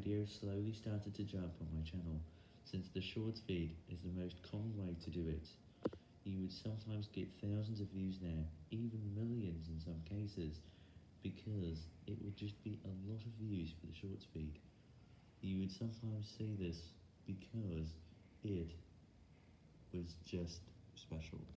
videos slowly started to jump on my channel, since the shorts feed is the most common way to do it. You would sometimes get thousands of views there, even millions in some cases, because it would just be a lot of views for the shorts feed. You would sometimes see this because it was just special.